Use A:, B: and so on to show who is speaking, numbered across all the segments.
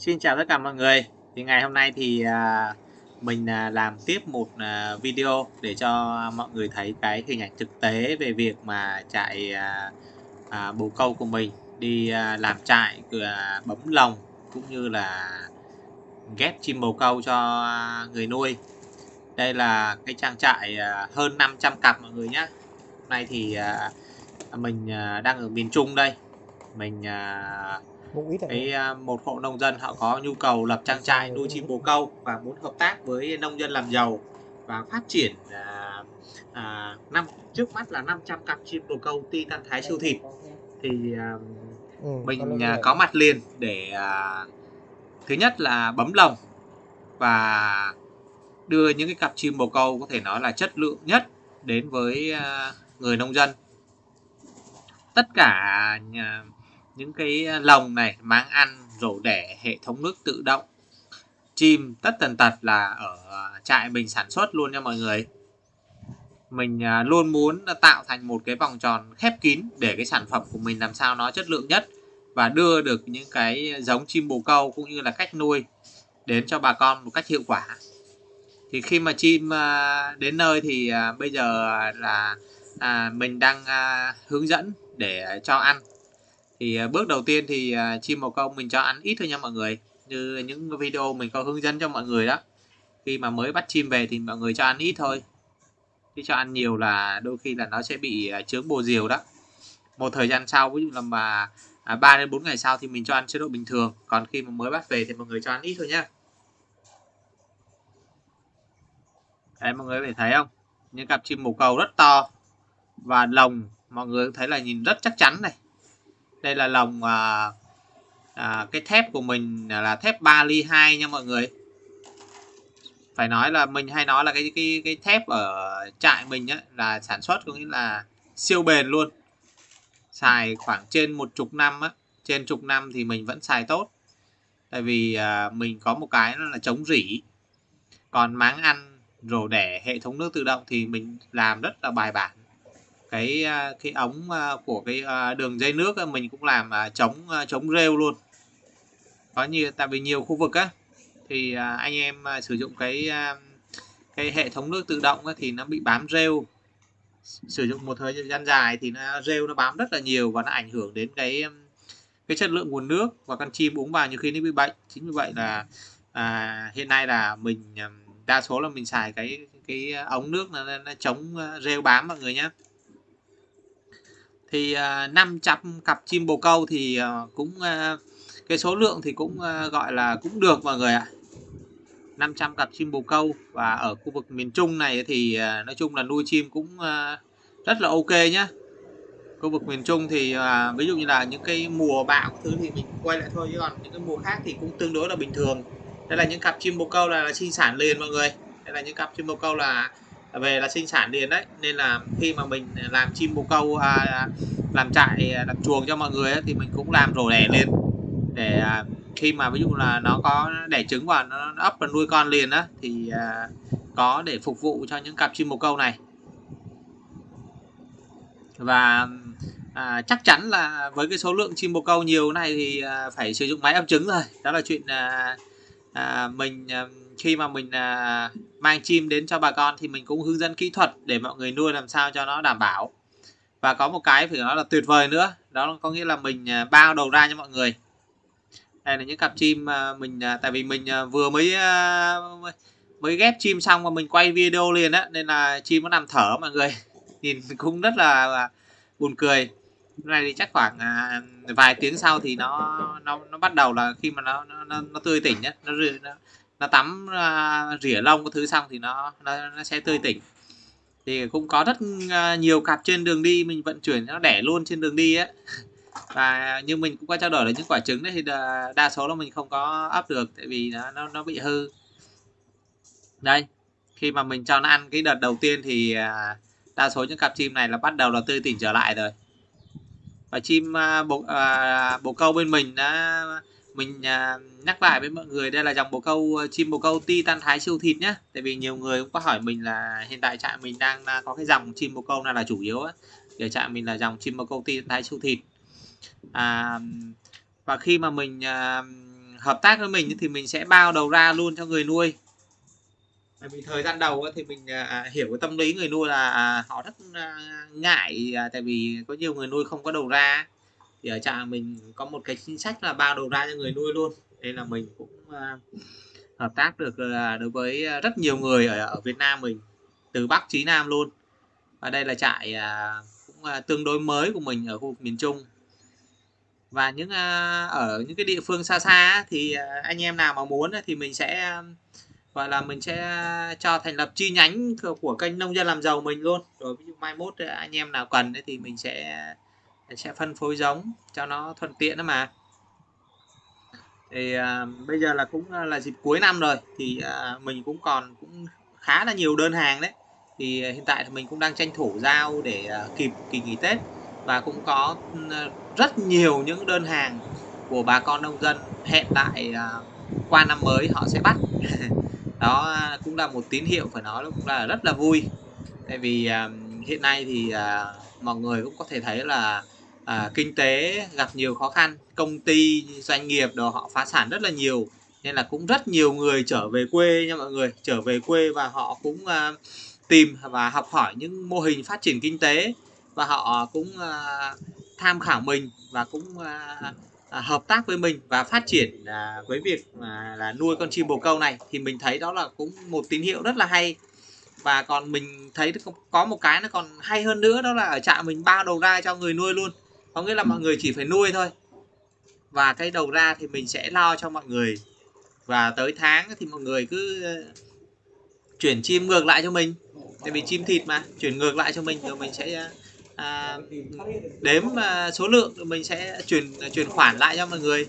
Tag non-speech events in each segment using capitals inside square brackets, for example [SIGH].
A: Xin chào tất cả mọi người. Thì ngày hôm nay thì à, mình à, làm tiếp một à, video để cho mọi người thấy cái hình ảnh thực tế về việc mà chạy bồ câu của mình đi làm trại bấm lồng cũng như là ghép chim bồ câu cho người nuôi. Đây là cái trang trại hơn 500 cặp mọi người nhé. Hôm nay thì mình đang ở miền Trung đây. Mình
B: cũng ít
A: cái à, một hộ nông dân họ có nhu cầu lập trang trại nuôi chim bồ câu và muốn hợp tác với nông dân làm giàu và phát triển à, à, năm trước mắt là 500 cặp chim bồ câu ti tan thái siêu thịt. Thì à,
B: Ừ,
A: mình à, có mặt liền để à, thứ nhất là bấm lồng và đưa những cái cặp chim bồ câu có thể nói là chất lượng nhất đến với à, người nông dân. Tất cả nhà, những cái lồng này máng ăn rổ đẻ hệ thống nước tự động. Chim tất tần tật là ở trại mình sản xuất luôn nha mọi người. Mình à, luôn muốn tạo thành một cái vòng tròn khép kín để cái sản phẩm của mình làm sao nó chất lượng nhất và đưa được những cái giống chim bồ câu cũng như là cách nuôi đến cho bà con một cách hiệu quả. Thì khi mà chim à, đến nơi thì à, bây giờ là mình đang hướng dẫn để cho ăn thì à, bước đầu tiên thì à, chim bồ câu mình cho ăn ít thôi nha mọi người. Như những video mình có hướng dẫn cho mọi người đó. Khi mà mới bắt chim về thì mọi người cho ăn ít thôi. Chứ cho ăn nhiều là đôi khi là nó sẽ bị à, chướng bồ diều đó. Một thời gian sau ví dụ là mà à, 3 đến 4 ngày sau thì mình cho ăn chế độ bình thường. Còn khi mà mới bắt về thì mọi người cho ăn ít thôi nhá đấy mọi người có thể thấy không? Những cặp chim bồ câu rất to và lồng. Mọi người thấy là nhìn rất chắc chắn này đây là lồng à, à, cái thép của mình là thép 3 ly 2 nha mọi người. Phải nói là mình hay nói là cái cái cái thép ở trại mình á là sản xuất có nghĩa là siêu bền luôn. Xài khoảng trên một chục năm á trên chục năm thì mình vẫn xài tốt. Tại vì à, mình có một cái nó là chống rỉ. Còn máng ăn rổ đẻ hệ thống nước tự động thì mình làm rất là bài bản cái à, cái ống à, của cái à, đường dây nước mình cũng làm chống chống rêu luôn. Có như tại vì nhiều khu vực á thì anh em sử dụng cái cái hệ thống nước tự động thì nó bị bám rêu. Sử dụng một thời gian dài thì nó rêu nó bám rất là nhiều và nó ảnh hưởng đến cái um, cái chất lượng nguồn nước và con chim uống vào nhiều khi nó bị bệnh. Chính vì vậy là à, hiện nay là mình um, đa số là mình xài cái cái ống nước nó, nó chống rêu bám mọi người nhé thì à, uh, 500 cặp chim bồ câu thì uh, cũng uh, cái số lượng thì cũng uh, gọi là cũng được mọi người ạ. 500 cặp chim bồ câu và ở khu vực miền Trung này thì uh, nói chung là nuôi chim cũng uh, rất là ok nhá. Khu vực miền Trung thì uh, ví dụ như là những cái mùa bão thứ thì mình quay lại thôi chứ còn những cái mùa khác thì cũng tương đối là bình thường. Đây là những cặp chim bồ câu là, là sinh sản liền mọi người. Đây là những cặp chim bồ câu là về là sinh sản liền đấy. Nên là khi mà mình làm chim bồ câu à, à làm trại à, làm chuồng cho mọi người ấy, thì mình cũng làm rổ đẻ lên để à, khi mà ví dụ là nó có đẻ trứng và nó ấp và nuôi con liền á thì à, có để phục vụ cho những cặp chim bồ câu này. Và à, chắc chắn là với cái số lượng chim bồ câu nhiều này thì à, phải sử dụng máy ấp trứng rồi. Đó là chuyện à, à, mình à, khi mà mình à, mang chim đến cho bà con thì mình cũng hướng dẫn kỹ thuật để mọi người nuôi làm sao cho nó đảm bảo. Và có một cái phải nói là tuyệt vời nữa đó có nghĩa là mình à, bao đầu ra cho mọi người. Đây là những cặp chim mà mình à, tại vì mình à, vừa mới à, mới ghép chim xong và mình quay video liền á nên là chim nó nằm thở mọi người. [LAUGHS] Nhìn cũng rất là, là buồn cười. Cái này thì chắc khoảng à, vài tiếng sau thì nó nó nó bắt đầu là khi mà nó nó, nó, tươi tỉnh nhất nó nó, nó tắm uh, rỉa lông cái thứ xong thì nó nó, nó sẽ tươi tỉnh. Thì cũng có rất à, nhiều cặp trên đường đi mình vận chuyển nó đẻ luôn trên đường đi á. [LAUGHS] Và như mình cũng có trao đổi là những quả trứng đấy thì đa, đa số là mình không có ấp được tại vì nó nó, nó bị hư. Đây khi mà mình cho nó ăn cái đợt đầu tiên thì à, đa số những cặp chim này là bắt đầu là tươi tỉnh trở lại rồi. Và chim à, bồ, à, bồ câu bên mình đã mình à, nhắc lại với mọi người đây là dòng bồ câu ờ, chim bồ câu ti tan thái siêu thịt nhé tại vì nhiều người cũng có hỏi mình là hiện tại trại mình đang à, có cái dòng chim bồ câu nào là chủ yếu á. Để trại mình là dòng chim bồ câu ti tan thái siêu thịt. À, và khi mà mình à, hợp tác với mình thì mình sẽ bao đầu ra luôn cho người nuôi. Tại vì thời gian đầu thì mình à, à, hiểu cái tâm lý người nuôi là họ rất ngại tại vì có nhiều người nuôi không có đầu ra thì ở trạm mình có một cái chính sách là bao đầu ra cho người nuôi luôn. Nên là mình cũng à, hợp tác được đối với à, rất nhiều người ở, ở Việt Nam mình từ Bắc chí Nam luôn. Và đây là trại à, cũng tương đối mới của mình ở khu vực miền Trung. Và những ở những cái địa phương xa xa thì anh em nào mà muốn thì mình sẽ gọi là mình sẽ cho thành lập chi nhánh của kênh nông dân làm giàu mình luôn. Rồi ví dụ mai mốt anh em nào cần thì mình sẽ sẽ phân phối giống cho nó thuận tiện đó mà. Thì à, bây giờ là cũng à, là dịp cuối năm rồi thì à, mình cũng còn cũng khá là nhiều đơn hàng đấy. Thì à, hiện tại thì mình cũng đang tranh thủ giao để à, kịp kỳ nghỉ Tết và cũng có ừ, rất nhiều những đơn hàng của bà con nông dân hẹn lại à, qua năm mới họ sẽ bắt. [LAUGHS] Đó à, cũng là một tín hiệu phải nói cũng là rất là vui. Tại vì à, hiện nay thì à, mọi người cũng có thể thấy là à, kinh tế gặp nhiều khó khăn công ty doanh nghiệp đồ họ phá sản rất là nhiều. Nên là cũng rất nhiều người trở về quê nha mọi người. Trở về quê và họ cũng à, tìm và học hỏi những mô hình phát triển kinh tế. Và họ cũng à, tham khảo mình và cũng à, À, hợp tác với mình và phát triển à, với việc à, là nuôi con chim bồ câu này. Thì mình thấy đó là cũng một tín hiệu rất là hay. Và còn mình thấy có một cái nó còn hay hơn nữa đó là ở trại mình bao đầu ra cho người nuôi luôn có nghĩa là mọi người chỉ phải nuôi thôi. Và cái đầu ra thì mình sẽ lo cho mọi người. Và tới tháng thì mọi người cứ ờ, chuyển chim ngược lại cho mình. Tại vì chim thịt mà chuyển ngược lại cho mình rồi mình sẽ ờ, à, đếm à, số lượng rồi mình sẽ chuyển chuyển khoản lại cho mọi người.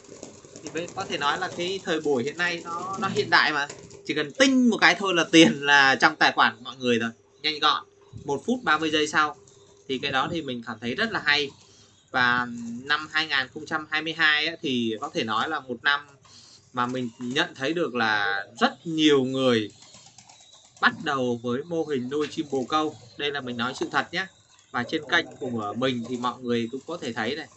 A: Thì mới có thể nói là cái thời buổi hiện nay nó nó hiện đại mà. Chỉ cần tinh một cái thôi là tiền là trong tài khoản của mọi người rồi. Nhanh gọn. Một phút 30 giây sau. Thì cái đó thì mình cảm thấy rất là hay và năm 2022 ấy, thì có thể nói là một năm mà mình nhận thấy được là rất nhiều người bắt đầu với mô hình nuôi chim bồ câu. Đây là mình nói sự thật nhé. Và trên kênh của mình thì mọi người cũng có thể thấy này.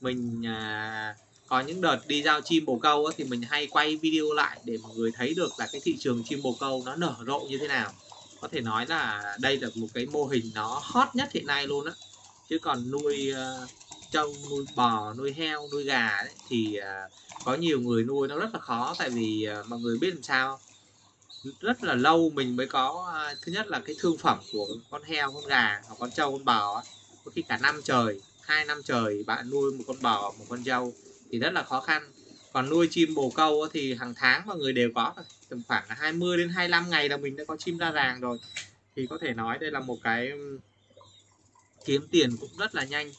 A: Mình à, có những đợt đi giao chim bồ câu ấy, thì mình hay quay video lại để mọi người thấy được là cái thị trường chim bồ câu nó nở rộ như thế nào. Có thể nói là đây là một cái mô hình nó hot nhất hiện nay luôn á. Chứ còn nuôi uh, trâu nuôi bò nuôi heo nuôi gà ấy, thì à, có nhiều người nuôi nó rất là khó tại vì à, mọi người biết làm sao rất là lâu mình mới có à, thứ nhất là cái thương phẩm của con heo con gà hoặc con trâu con bò ấy. có khi cả năm trời hai năm trời bạn nuôi một con bò một con trâu thì rất là khó khăn. Còn nuôi chim bồ câu thì hàng tháng mọi người đều có tầm khoảng 20 đến 25 ngày là mình đã có chim ra ràng rồi. Thì có thể nói đây là một cái kiếm tiền cũng rất là nhanh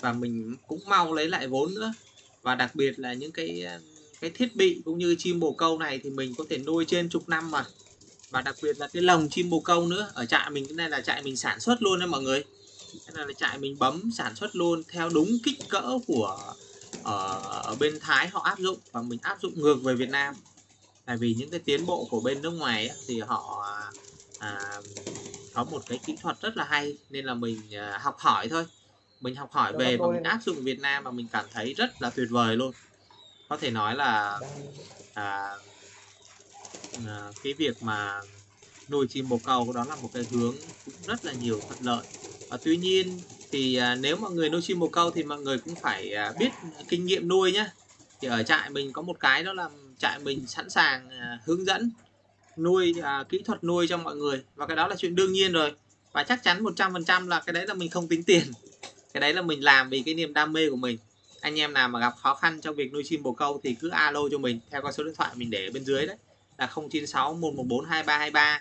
A: và mình cũng mau lấy lại vốn nữa. Và đặc biệt là những cái cái thiết bị cũng như chim bồ câu này thì mình có thể nuôi trên chục năm mà. Và đặc biệt là cái lồng chim bồ câu nữa ở trại mình cái này là trại mình sản xuất luôn đấy mọi người. Cái này là trại mình bấm sản xuất luôn theo đúng kích cỡ của ở, ở bên Thái họ áp dụng và mình áp dụng ngược về Việt Nam. Tại vì những cái tiến bộ của bên nước ngoài ấy, thì họ à, có một cái kỹ thuật rất là hay nên là mình à, học hỏi thôi mình học hỏi về và mình áp dụng Việt Nam và mình cảm thấy rất là tuyệt vời luôn. Có thể nói là à, à, cái việc mà nuôi chim bồ câu đó là một cái hướng cũng rất là nhiều thuận lợi. Và tuy nhiên thì à, nếu mọi người nuôi chim bồ câu thì mọi người cũng phải à, biết kinh nghiệm nuôi nhé thì ở trại mình có một cái đó là trại mình sẵn sàng à, hướng dẫn nuôi à, kỹ thuật nuôi cho mọi người. Và cái đó là chuyện đương nhiên rồi. Và chắc chắn 100% là cái đấy là mình không tính tiền cái đấy là mình làm vì cái niềm đam mê của mình. Anh em nào mà gặp khó khăn trong việc nuôi chim bồ câu thì cứ alo cho mình theo con số điện thoại mình để bên dưới đấy, là 096 114 2323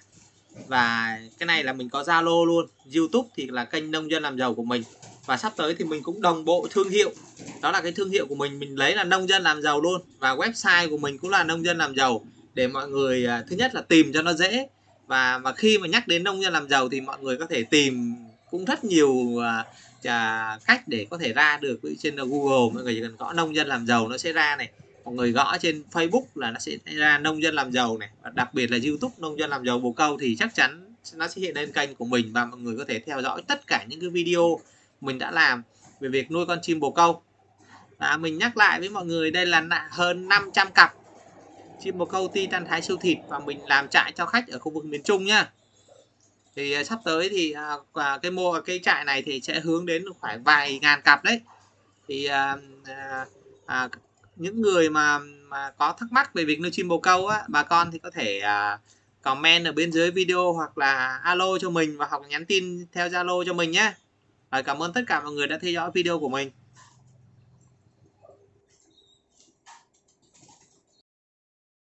A: và cái này là mình có Zalo luôn. YouTube thì là kênh nông dân làm giàu của mình. Và sắp tới thì mình cũng đồng bộ thương hiệu. Đó là cái thương hiệu của mình. Mình lấy là nông dân làm giàu luôn. Và website của mình cũng là nông dân làm giàu. Để mọi người à, thứ nhất là tìm cho nó dễ. Và, mà khi mà nhắc đến nông dân làm giàu thì mọi người có thể tìm cũng rất nhiều à, uh, cách để có thể ra được trên Google. Mọi người chỉ cần gõ nông dân làm giàu nó sẽ ra này. Mọi người gõ trên Facebook là nó sẽ ra nông dân làm giàu này. Và đặc biệt là YouTube nông dân làm giàu bồ câu thì chắc chắn nó sẽ hiện lên kênh của mình và mọi người có thể theo dõi tất cả những cái video mình đã làm về việc nuôi con chim bồ câu. Và mình nhắc lại với mọi người đây là hơn 500 cặp chim bồ câu titan thái siêu thịt và mình làm trại cho khách ở khu vực miền Trung nhá thì à, sắp tới thì à, cái mô cái trại này thì sẽ hướng đến khoảng vài ngàn cặp đấy thì à, à, à, những người mà mà có thắc mắc về việc nuôi chim bồ câu á bà con thì có thể à, comment ở bên dưới video hoặc là alo cho mình và hoặc nhắn tin theo Zalo cho mình nhé. Cảm ơn tất cả mọi người đã theo dõi video của mình.